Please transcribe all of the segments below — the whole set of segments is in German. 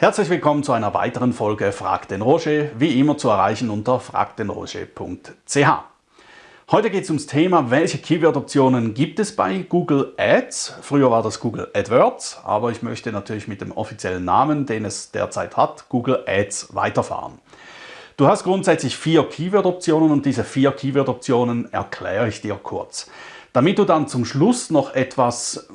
Herzlich willkommen zu einer weiteren Folge Frag den Roger, wie immer zu erreichen unter fragdenroger.ch. Heute geht es ums Thema, welche Keyword-Optionen gibt es bei Google Ads. Früher war das Google AdWords, aber ich möchte natürlich mit dem offiziellen Namen, den es derzeit hat, Google Ads weiterfahren. Du hast grundsätzlich vier Keyword-Optionen und diese vier Keyword-Optionen erkläre ich dir kurz. Damit du dann zum Schluss noch etwas,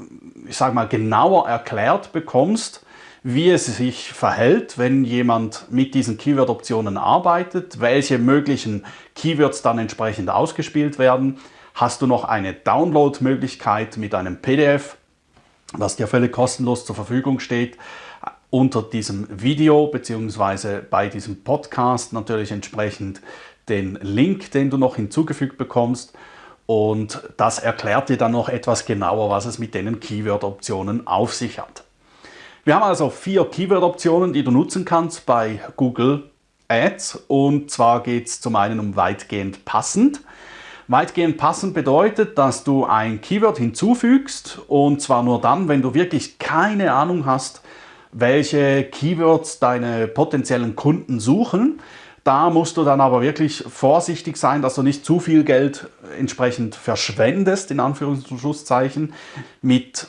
ich sage mal, genauer erklärt bekommst, wie es sich verhält, wenn jemand mit diesen Keyword-Optionen arbeitet, welche möglichen Keywords dann entsprechend ausgespielt werden. Hast du noch eine Download-Möglichkeit mit einem PDF, was dir völlig kostenlos zur Verfügung steht, unter diesem Video bzw. bei diesem Podcast natürlich entsprechend den Link, den du noch hinzugefügt bekommst. Und das erklärt dir dann noch etwas genauer, was es mit den Keyword-Optionen auf sich hat. Wir haben also vier Keyword-Optionen, die du nutzen kannst bei Google Ads. Und zwar geht es zum einen um weitgehend passend. Weitgehend passend bedeutet, dass du ein Keyword hinzufügst und zwar nur dann, wenn du wirklich keine Ahnung hast, welche Keywords deine potenziellen Kunden suchen. Da musst du dann aber wirklich vorsichtig sein, dass du nicht zu viel Geld entsprechend verschwendest, in Anführungs- und Schlusszeichen, mit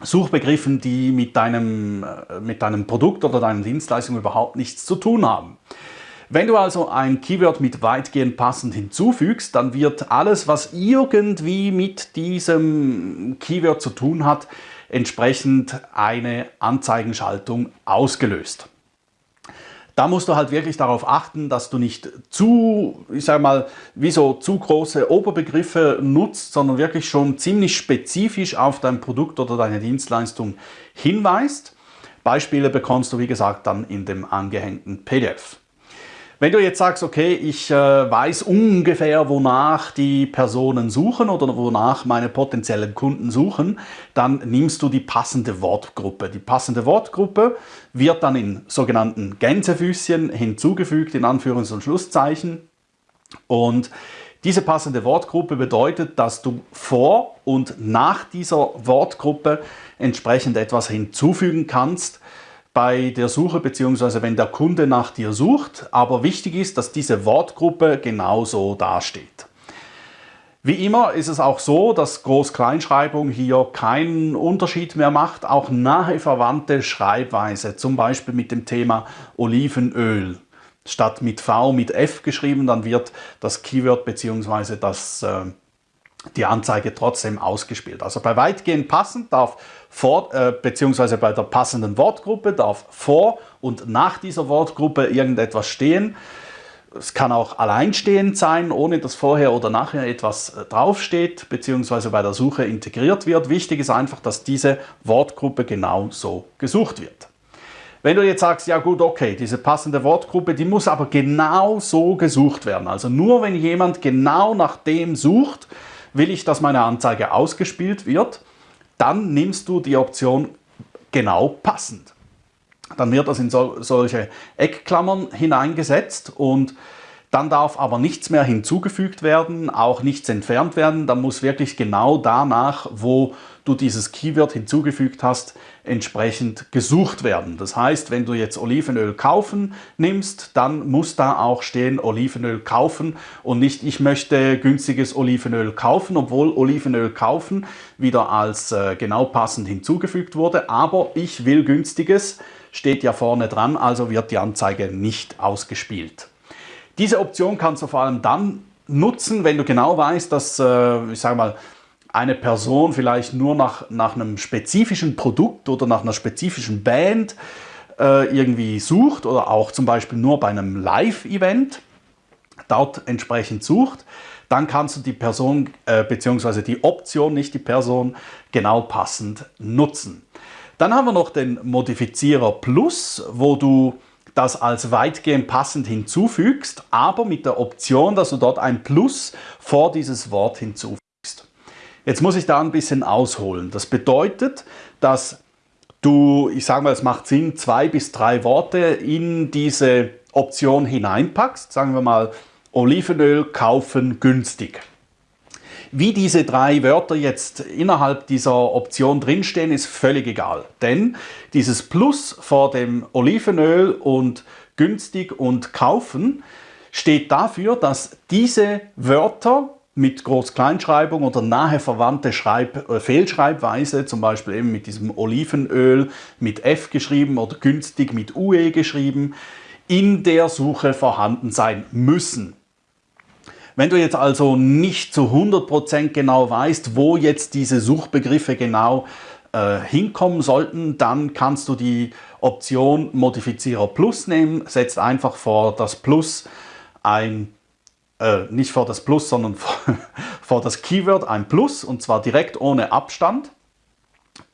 Suchbegriffen, die mit deinem, äh, mit deinem Produkt oder deiner Dienstleistung überhaupt nichts zu tun haben. Wenn du also ein Keyword mit weitgehend passend hinzufügst, dann wird alles, was irgendwie mit diesem Keyword zu tun hat, entsprechend eine Anzeigenschaltung ausgelöst da musst du halt wirklich darauf achten, dass du nicht zu, ich sag mal, wie so zu große Oberbegriffe nutzt, sondern wirklich schon ziemlich spezifisch auf dein Produkt oder deine Dienstleistung hinweist. Beispiele bekommst du, wie gesagt, dann in dem angehängten PDF. Wenn du jetzt sagst, okay, ich äh, weiß ungefähr, wonach die Personen suchen oder wonach meine potenziellen Kunden suchen, dann nimmst du die passende Wortgruppe. Die passende Wortgruppe wird dann in sogenannten Gänsefüßchen hinzugefügt, in Anführungs- und Schlusszeichen. Und diese passende Wortgruppe bedeutet, dass du vor und nach dieser Wortgruppe entsprechend etwas hinzufügen kannst, bei der Suche bzw. wenn der Kunde nach dir sucht. Aber wichtig ist, dass diese Wortgruppe genauso dasteht. Wie immer ist es auch so, dass Groß-Kleinschreibung hier keinen Unterschied mehr macht. Auch nahe verwandte Schreibweise, zum Beispiel mit dem Thema Olivenöl, statt mit V mit F geschrieben, dann wird das Keyword bzw. Das, äh, die Anzeige trotzdem ausgespielt. Also bei weitgehend passend darf vor, äh, beziehungsweise bei der passenden Wortgruppe darf vor und nach dieser Wortgruppe irgendetwas stehen. Es kann auch alleinstehend sein, ohne dass vorher oder nachher etwas äh, draufsteht, beziehungsweise bei der Suche integriert wird. Wichtig ist einfach, dass diese Wortgruppe genau so gesucht wird. Wenn du jetzt sagst, ja gut, okay, diese passende Wortgruppe, die muss aber genau so gesucht werden. Also nur wenn jemand genau nach dem sucht, will ich, dass meine Anzeige ausgespielt wird dann nimmst du die Option genau passend. Dann wird das in so, solche Eckklammern hineingesetzt und dann darf aber nichts mehr hinzugefügt werden, auch nichts entfernt werden. Dann muss wirklich genau danach, wo du dieses Keyword hinzugefügt hast, entsprechend gesucht werden. Das heißt, wenn du jetzt Olivenöl kaufen nimmst, dann muss da auch stehen Olivenöl kaufen und nicht ich möchte günstiges Olivenöl kaufen, obwohl Olivenöl kaufen wieder als äh, genau passend hinzugefügt wurde. Aber ich will günstiges, steht ja vorne dran, also wird die Anzeige nicht ausgespielt. Diese Option kannst du vor allem dann nutzen, wenn du genau weißt, dass, äh, ich sage mal, eine Person vielleicht nur nach, nach einem spezifischen Produkt oder nach einer spezifischen Band äh, irgendwie sucht oder auch zum Beispiel nur bei einem Live-Event dort entsprechend sucht, dann kannst du die Person äh, bzw. die Option, nicht die Person, genau passend nutzen. Dann haben wir noch den Modifizierer Plus, wo du das als weitgehend passend hinzufügst, aber mit der Option, dass du dort ein Plus vor dieses Wort hinzufügst. Jetzt muss ich da ein bisschen ausholen. Das bedeutet, dass du, ich sage mal, es macht Sinn, zwei bis drei Worte in diese Option hineinpackst. Sagen wir mal, Olivenöl kaufen günstig. Wie diese drei Wörter jetzt innerhalb dieser Option drinstehen, ist völlig egal. Denn dieses Plus vor dem Olivenöl und günstig und kaufen steht dafür, dass diese Wörter mit Groß-Kleinschreibung oder nahe verwandte Schreib äh, Fehlschreibweise, zum Beispiel eben mit diesem Olivenöl mit F geschrieben oder günstig mit UE geschrieben, in der Suche vorhanden sein müssen. Wenn du jetzt also nicht zu 100% genau weißt, wo jetzt diese Suchbegriffe genau äh, hinkommen sollten, dann kannst du die Option Modifizierer Plus nehmen, setzt einfach vor das Plus ein äh, nicht vor das Plus, sondern vor, vor das Keyword ein Plus und zwar direkt ohne Abstand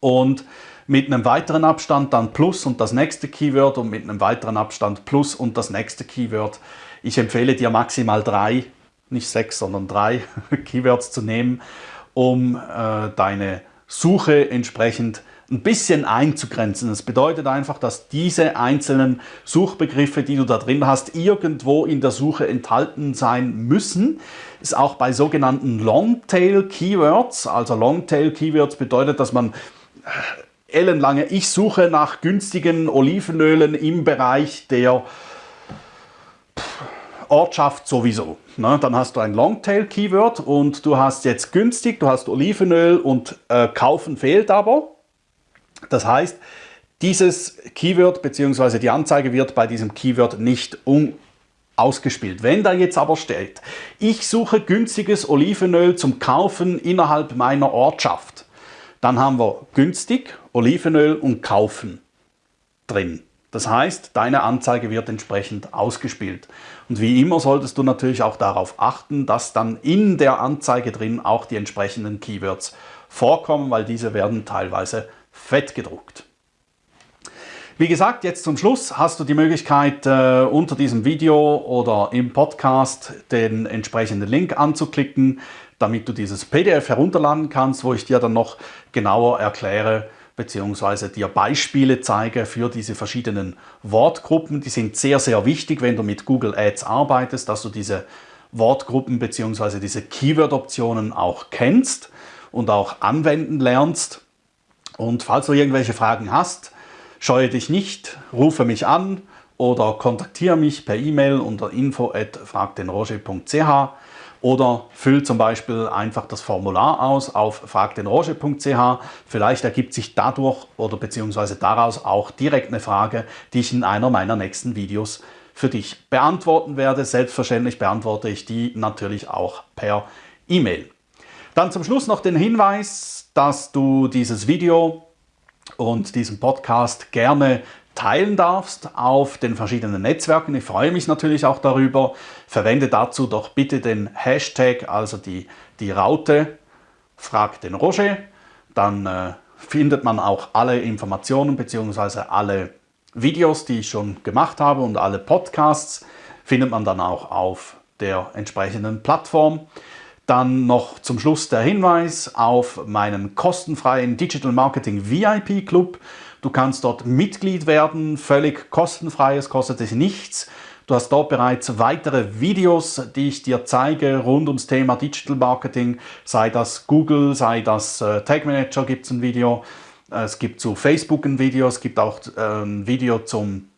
und mit einem weiteren Abstand dann Plus und das nächste Keyword und mit einem weiteren Abstand Plus und das nächste Keyword. Ich empfehle dir maximal drei, nicht sechs, sondern drei Keywords zu nehmen, um äh, deine Suche entsprechend ein bisschen einzugrenzen. Das bedeutet einfach, dass diese einzelnen Suchbegriffe, die du da drin hast, irgendwo in der Suche enthalten sein müssen. Ist auch bei sogenannten Longtail Keywords. Also Longtail Keywords bedeutet, dass man äh, ellenlange, ich suche nach günstigen Olivenölen im Bereich der Ortschaft sowieso. Ne? Dann hast du ein Longtail-Keyword und du hast jetzt günstig, du hast Olivenöl und äh, kaufen fehlt aber. Das heißt, dieses Keyword bzw. die Anzeige wird bei diesem Keyword nicht ausgespielt. Wenn da jetzt aber steht, ich suche günstiges Olivenöl zum Kaufen innerhalb meiner Ortschaft, dann haben wir günstig, Olivenöl und kaufen drin. Das heißt, deine Anzeige wird entsprechend ausgespielt. Und wie immer solltest du natürlich auch darauf achten, dass dann in der Anzeige drin auch die entsprechenden Keywords vorkommen, weil diese werden teilweise fett gedruckt. Wie gesagt, jetzt zum Schluss hast du die Möglichkeit, äh, unter diesem Video oder im Podcast den entsprechenden Link anzuklicken, damit du dieses PDF herunterladen kannst, wo ich dir dann noch genauer erkläre bzw. dir Beispiele zeige für diese verschiedenen Wortgruppen. Die sind sehr, sehr wichtig, wenn du mit Google Ads arbeitest, dass du diese Wortgruppen bzw. diese Keyword-Optionen auch kennst und auch anwenden lernst. Und falls du irgendwelche Fragen hast, scheue dich nicht, rufe mich an oder kontaktiere mich per E-Mail unter info.fragdenroger.ch oder füll zum Beispiel einfach das Formular aus auf fragdenroger.ch. Vielleicht ergibt sich dadurch oder beziehungsweise daraus auch direkt eine Frage, die ich in einer meiner nächsten Videos für dich beantworten werde. Selbstverständlich beantworte ich die natürlich auch per E-Mail. Dann zum Schluss noch den Hinweis, dass du dieses Video und diesen Podcast gerne teilen darfst auf den verschiedenen Netzwerken. Ich freue mich natürlich auch darüber. Verwende dazu doch bitte den Hashtag, also die, die Raute, frag den Roger. Dann äh, findet man auch alle Informationen bzw. alle Videos, die ich schon gemacht habe und alle Podcasts findet man dann auch auf der entsprechenden Plattform. Dann noch zum Schluss der Hinweis auf meinen kostenfreien Digital Marketing VIP Club. Du kannst dort Mitglied werden, völlig kostenfrei, es kostet dich nichts. Du hast dort bereits weitere Videos, die ich dir zeige rund ums Thema Digital Marketing, sei das Google, sei das äh, Tag Manager gibt es ein Video, es gibt zu Facebook ein Video, es gibt auch ein Video zum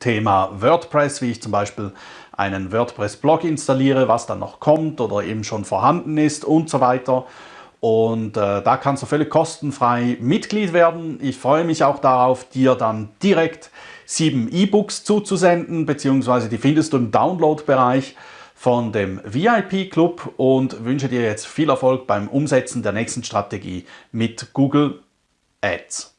Thema WordPress, wie ich zum Beispiel einen WordPress-Blog installiere, was dann noch kommt oder eben schon vorhanden ist und so weiter. Und äh, da kannst du völlig kostenfrei Mitglied werden. Ich freue mich auch darauf, dir dann direkt sieben E-Books zuzusenden, beziehungsweise die findest du im Download-Bereich von dem VIP-Club und wünsche dir jetzt viel Erfolg beim Umsetzen der nächsten Strategie mit Google Ads.